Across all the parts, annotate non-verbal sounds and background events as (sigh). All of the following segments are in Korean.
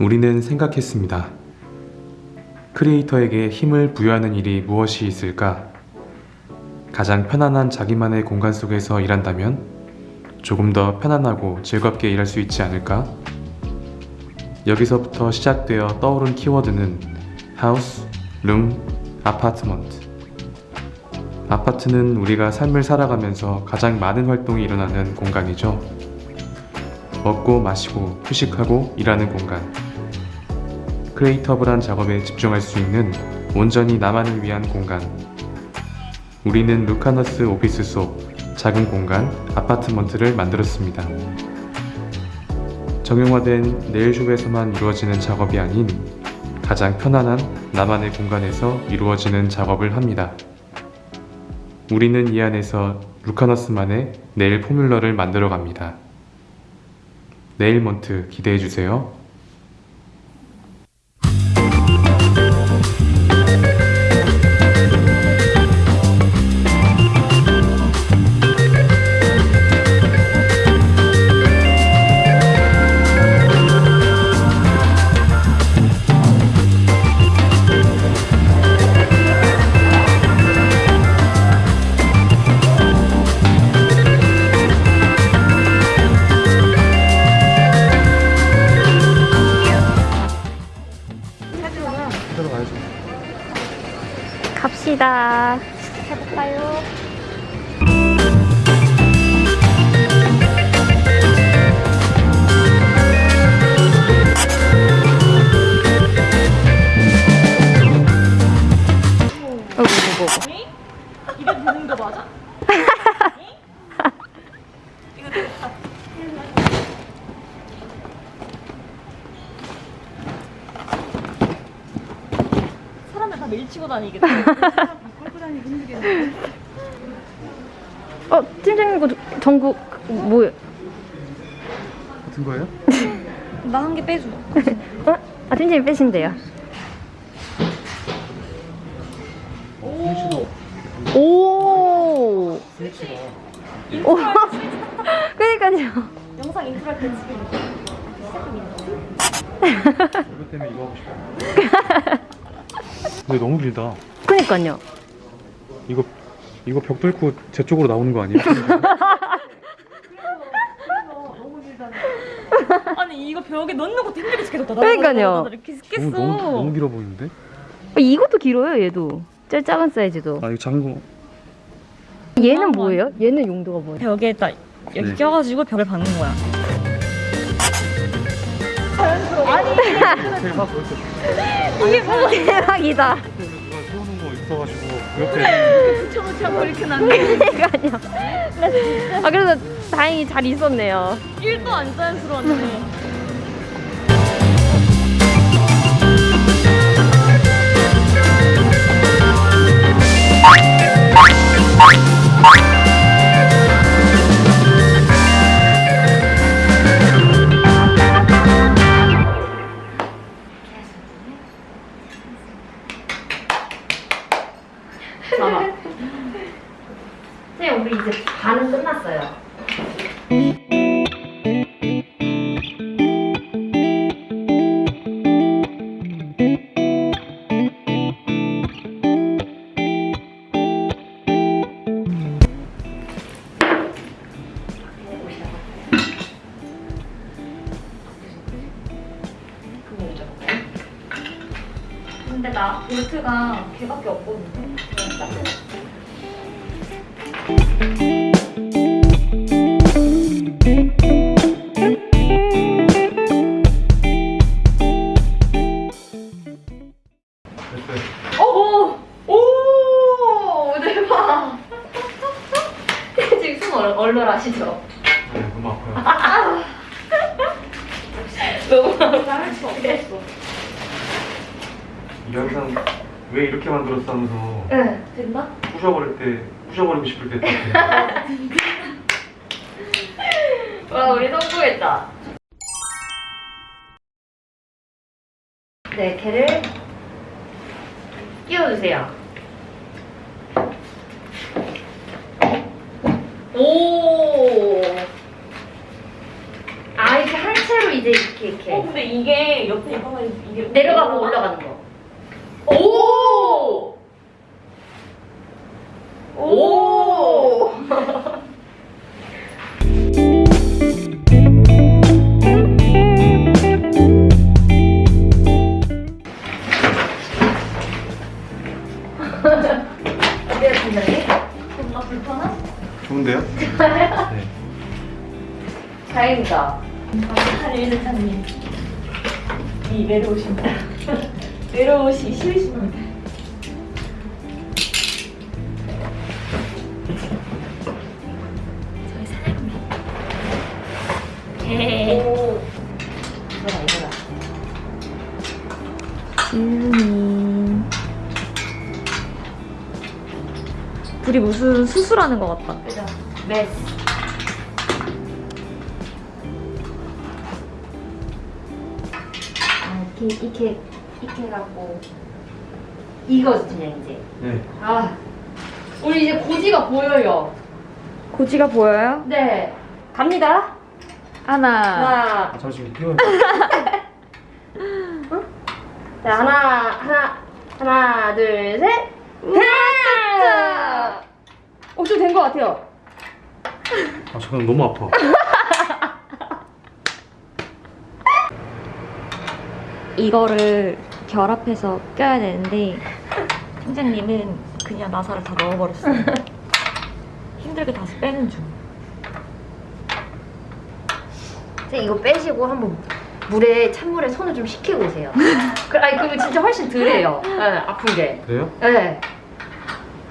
우리는 생각했습니다. 크리에이터에게 힘을 부여하는 일이 무엇이 있을까? 가장 편안한 자기만의 공간 속에서 일한다면 조금 더 편안하고 즐겁게 일할 수 있지 않을까? 여기서부터 시작되어 떠오른 키워드는 하우스, 룸, 아파트먼트. 아파트는 우리가 삶을 살아가면서 가장 많은 활동이 일어나는 공간이죠. 먹고 마시고 휴식하고 일하는 공간. 크리에이터블한 작업에 집중할 수 있는 온전히 나만을 위한 공간. 우리는 루카너스 오피스 속 작은 공간 아파트먼트를 만들었습니다. 정형화된 네일숍에서만 이루어지는 작업이 아닌 가장 편안한 나만의 공간에서 이루어지는 작업을 합니다. 우리는 이 안에서 루카너스만의 네일 포뮬러를 만들어 갑니다. 네일먼트 기대해주세요. 갑시다. 해볼까요? 어, 뭐고 뭐고. 이게 되는 거 맞아? 이거 됐다. 사람들 다 밀치고 다니겠다. 끌고 다니기 힘들겠네. 어, 팀장님 거 전국 뭐예요? 같은 거예요? (laughs) 나 한 개 빼줘. (laughs) 어? 아, 팀장님 빼신대요. 오. 오. (laughs) 그니까요. 영상 인트로 할때 지금 이거 때문에 이거 하고 싶어. 근데 너무 길다. 그니까요. 이거 이거 벽 뚫고 제 쪽으로 나오는 거 아니에요? 아니 이거 벽에 넣는 것도 힘들게 시켜줬다. 그러니까요. 이렇게. 너무, 너무 너무 길어 보이는데? 어, 이것도 길어요, 얘도. 제일 작은 사이즈도. 아 이거 작은 거. 얘는 뭐예요? 얘는 용도가 뭐예요? 벽에 딱 여기 네. 껴가지고 벽을 박는 거야. 대박 (laughs) 그렇게 이게 뭐야? 대박이다. 세우는 거 있어가지고 그 옆에 붙여놓자고 이렇게 놨네. 그러니까요. 아, 그래서 다행히 잘 있었네요. 1도 안 자연스러웠네. 선생님, 우리 이제 반은 끝났어요. 근데 나 볼트가 걔밖에 없거든. 됐어요. 오! 오! 대박! 지금 숨 얼, 얼얼하시죠? 네, (laughs) 너무 아파요. 너무 말할 수 없었어. 이 영상 왜 이렇게 만들었어 하면서 응, 된다? 부셔버릴 때 부셔버리고 싶을 때 딱. 와, 우리 성공했다. 네, 걔를 끼워주세요. 오! 아, 이렇게 한 채로 이제 이렇게 이렇게 어 근데 이게 옆에 이게 내려가고 올라가는 거. 오! 오! 이거다, 이거다. 지은이. 둘이 무슨 수술하는 것 같다. 그죠? 메스. 아, 이렇게, 이렇게, 이렇게 해갖고. 이거지, 그냥 이제. 네. 아. 우리 이제 고지가 보여요. 고지가 보여요? 네. 갑니다. 하나. 하나. 아, 잠시 뛰어. 자, 하나, 하나, 하나, 둘, 셋. 하나! 어, 좀된 것 같아요. 아 잠깐 너무 아파. 이거를 결합해서 껴야 되는데 팀장님은 그냥 나사를 다 넣어버렸어요. (laughs) 힘들게 다시 빼는 중. 선생님, 이거 빼시고 한번 물에, 찬물에 손을 좀 식히고 오세요. (laughs) 그, 아니, 그러면 진짜 훨씬 덜해요. 네, 아픈 게. 그래요? 네.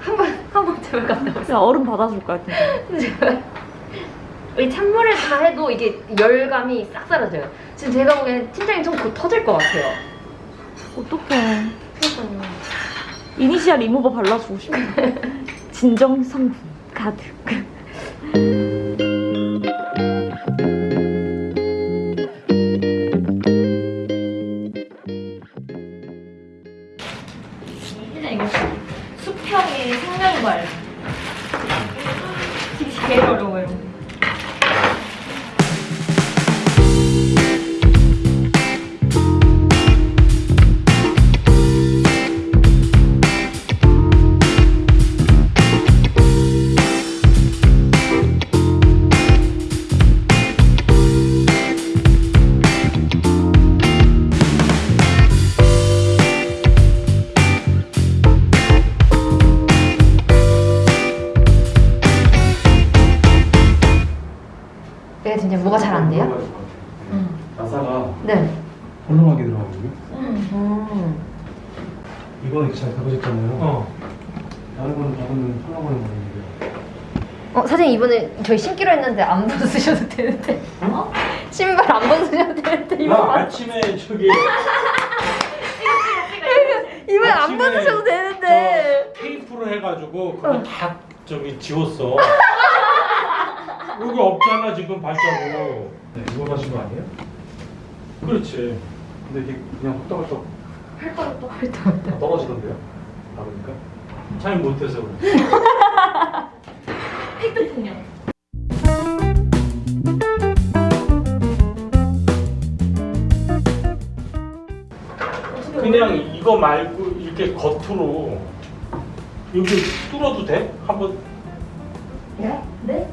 한 번, 한번 제발 갔다 오세요. 얼음 받아줄 거야 진짜. 이 찬물에서만 해도 이게 열감이 싹 사라져요. 지금 제가 보기엔 팀장님 손곧 터질 것 같아요. 어떡해. 이니시알 리무버 발라주고 싶어. 진정 성분 가득. 헐렁하게 들어가거든요. 음. 이거는 잘 잡으셨잖아요. 어. 다른 거는 잡으면 헐렁거리는 거예요. 어, 사장님 이번에 저희 신기로 했는데 안 벗으셔도 되는데. 어? 신발 안 벗으셔도 되는데 나 이번 아침에 저기 (laughs) 이번 안 벗으셔도 되는데. 저 테이프로 해가지고 그거 다 저기 지웠어. 여기 없잖아 지금 발자국. 네, 이거 하신 거 아니에요? 그렇지. 근데 이게 그냥 헛다발떡 헐떡. 떨어지던데요? 바르니까? 잘 못해서 그래. 팩트폭력. 그냥 이거 말고 이렇게 겉으로 여기 뚫어도 돼? 한번 네? (laughs) 네?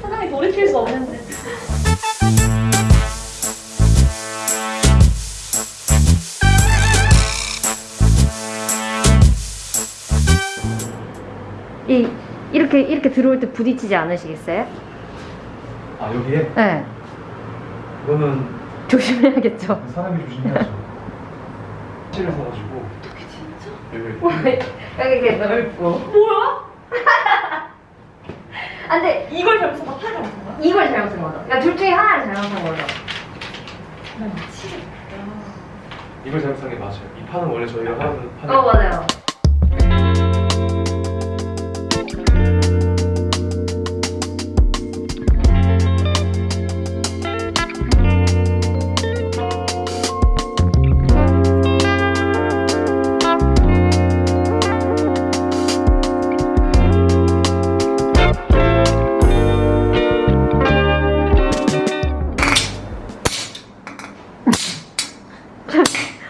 사장님 돌이킬 수 없는데. 이렇게 이렇게 들어올 때 부딪히지 않으시겠어요? 아 여기에? 네. 이거는 조심해야겠죠. 사람이 조심해야죠. 실을 사가지고 여기 이렇게 넓고. 뭐야? (laughs) 아, 근데 이걸 잘못해서 막 팔을 잘못한 거야? 이걸 잘못한 거죠. 그러니까 둘 중에 하나를 잘못한 거죠. 나 미치겠다. 이걸 잘못한 게 맞아요. 이 판은 원래 저희가 하는 판이 어 맞아요.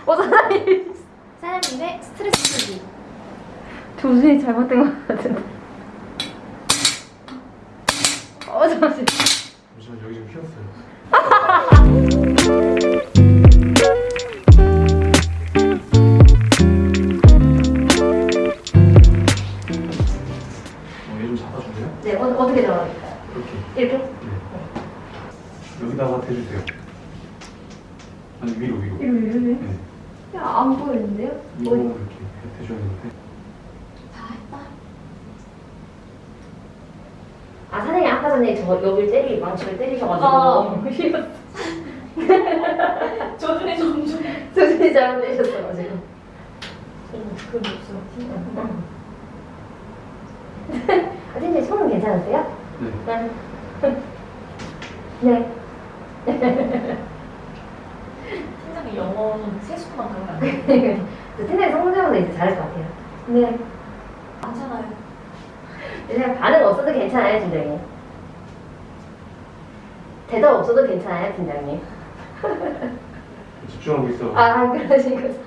어 사장님 사장님의 스트레스 풀기 조준이 잘못된 것 같은데 어 잠시만 잠시만 여기 좀 휘었어요 어, 네, 어, 어떻게 잡아드릴까요? 이렇게. 이렇게? 네. 여기다가 대주세요. 아니, 위로, 위로. 위로, 위로. 네. 야, 안 보이는데요? 이거 어디? 이렇게 대줘야 되는데. 아, 선생님 아까 전에 저 여길 때리, 망치를 때리셔가지고. 어. 조준이 점점. 조준이 잘못되셨어가지고. 그 목소리 팀장. 아, 선생님 손은 괜찮으세요? 네. 네. (laughs) 네. 팀장이 영어는 세수만 하면 안 돼. (laughs) 저 팀장님 성대모사 이제 잘할 것 같아요. 네. 괜찮아요. 그냥 반응 없어도 괜찮아요, 팀장님. 대답 없어도 괜찮아요, 팀장님. 집중하고 있어. 아, 그러시고. 됐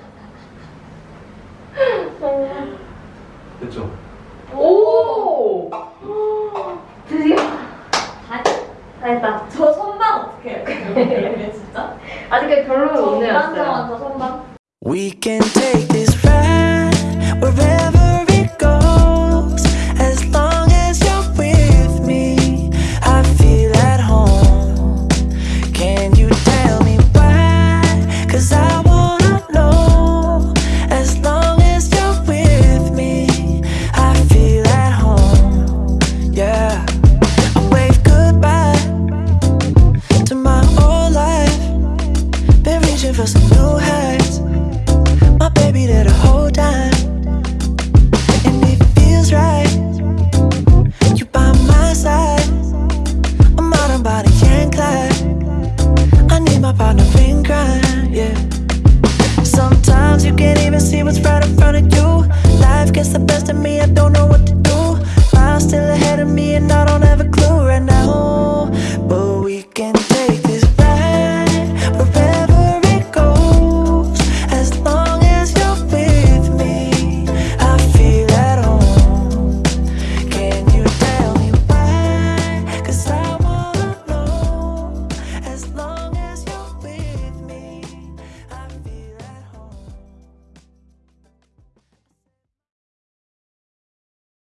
We can take